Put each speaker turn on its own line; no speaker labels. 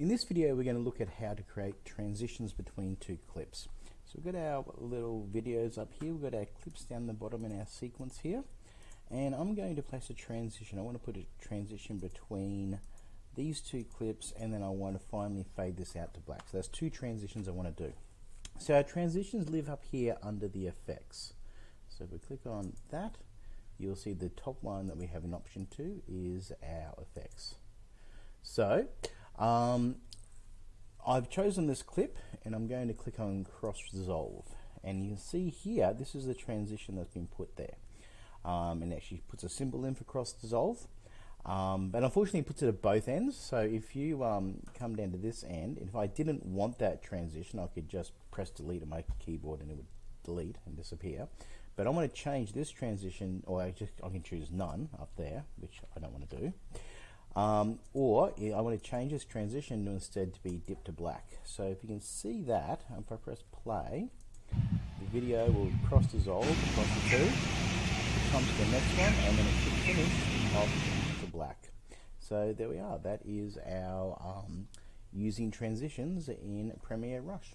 In this video we're going to look at how to create transitions between two clips. So we've got our little videos up here, we've got our clips down the bottom in our sequence here and I'm going to place a transition. I want to put a transition between these two clips and then I want to finally fade this out to black. So that's two transitions I want to do. So our transitions live up here under the effects. So if we click on that, you'll see the top one that we have an option to is our effects. So um, I've chosen this clip and I'm going to click on cross dissolve and you can see here this is the transition that's been put there. Um, and actually puts a symbol in for cross dissolve. Um, but unfortunately it puts it at both ends. So if you um, come down to this end if I didn't want that transition I could just press delete on my keyboard and it would delete and disappear. But I want to change this transition or I just I can choose none up there which I don't want to do um, or I want to change this transition to instead to be dipped to black. So if you can see that, if I press play, the video will cross dissolve across the two, come to the next one, and then it should finish off to black. So there we are. That is our um, using transitions in Premiere Rush.